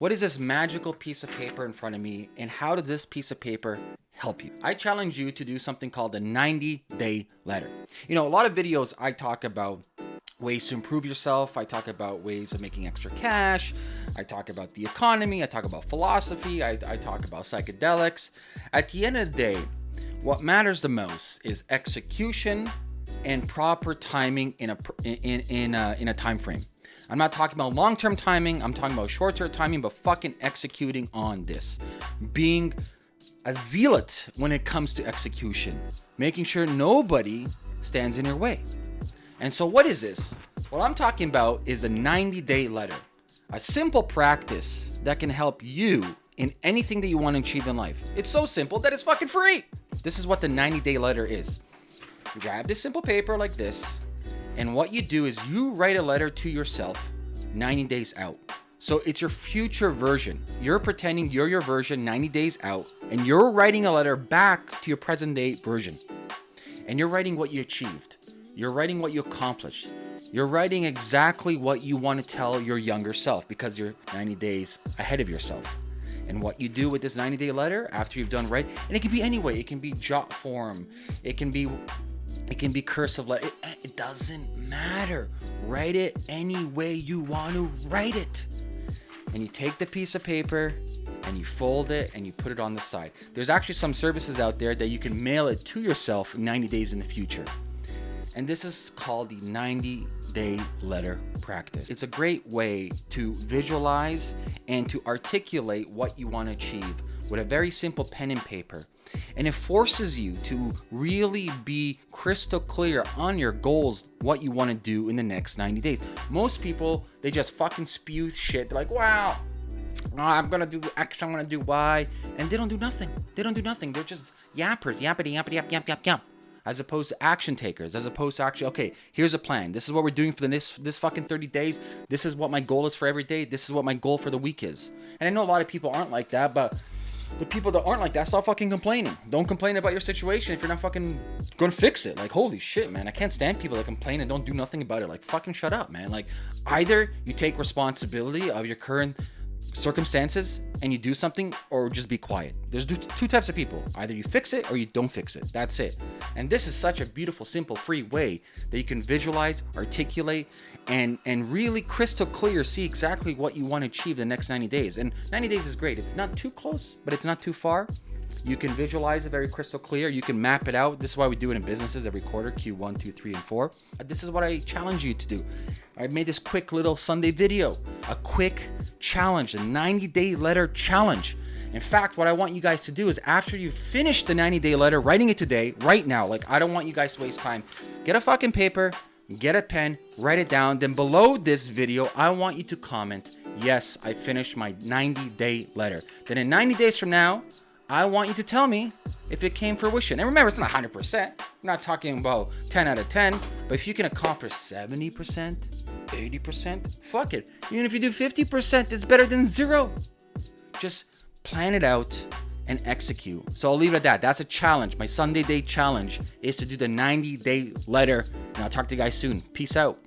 What is this magical piece of paper in front of me and how does this piece of paper help you? I challenge you to do something called the 90 day letter. You know, a lot of videos I talk about ways to improve yourself. I talk about ways of making extra cash. I talk about the economy. I talk about philosophy. I, I talk about psychedelics. At the end of the day, what matters the most is execution and proper timing in a in in a, in a time frame. I'm not talking about long-term timing. I'm talking about short-term timing, but fucking executing on this. Being a zealot when it comes to execution. Making sure nobody stands in your way. And so what is this? What I'm talking about is the 90-day letter. A simple practice that can help you in anything that you want to achieve in life. It's so simple that it's fucking free. This is what the 90-day letter is. Grab this simple paper like this, and what you do is you write a letter to yourself 90 days out. So it's your future version. You're pretending you're your version 90 days out, and you're writing a letter back to your present day version. And you're writing what you achieved. You're writing what you accomplished. You're writing exactly what you want to tell your younger self because you're 90 days ahead of yourself. And what you do with this 90 day letter after you've done right, and it can be any way. It can be jot form. It can be it can be cursive letter. It, it doesn't matter. Write it any way you want to write it. And you take the piece of paper and you fold it and you put it on the side. There's actually some services out there that you can mail it to yourself 90 days in the future. And this is called the 90 day letter practice. It's a great way to visualize and to articulate what you want to achieve with a very simple pen and paper. And it forces you to really be crystal clear on your goals, what you want to do in the next 90 days. Most people, they just fucking spew shit. They're like, wow, I'm gonna do X, I'm gonna do Y, and they don't do nothing. They don't do nothing. They're just yappers, yappity, yappity, yap, yap, yap, yap. As opposed to action takers, as opposed to actually, okay, here's a plan. This is what we're doing for the this this fucking 30 days. This is what my goal is for every day. This is what my goal for the week is. And I know a lot of people aren't like that, but the people that aren't like that, stop fucking complaining. Don't complain about your situation if you're not fucking gonna fix it. Like, holy shit, man. I can't stand people that complain and don't do nothing about it. Like, fucking shut up, man. Like, either you take responsibility of your current circumstances and you do something or just be quiet. There's two types of people. Either you fix it or you don't fix it. That's it. And this is such a beautiful, simple, free way that you can visualize, articulate, and and really crystal clear see exactly what you want to achieve the next 90 days. And 90 days is great. It's not too close, but it's not too far. You can visualize it very crystal clear. You can map it out. This is why we do it in businesses every quarter, Q1, 2, 3, and 4. This is what I challenge you to do. I made this quick little Sunday video, a quick challenge, a 90 day letter challenge. In fact, what I want you guys to do is after you finish the 90 day letter, writing it today, right now, like I don't want you guys to waste time, get a fucking paper, get a pen, write it down. Then below this video, I want you to comment, yes, I finished my 90 day letter. Then in 90 days from now, I want you to tell me if it came fruition. And remember, it's not 100%. I'm not talking about 10 out of 10. But if you can accomplish 70%, 80%, fuck it. Even if you do 50%, it's better than zero. Just plan it out and execute. So I'll leave it at that. That's a challenge. My Sunday day challenge is to do the 90 day letter. And I'll talk to you guys soon. Peace out.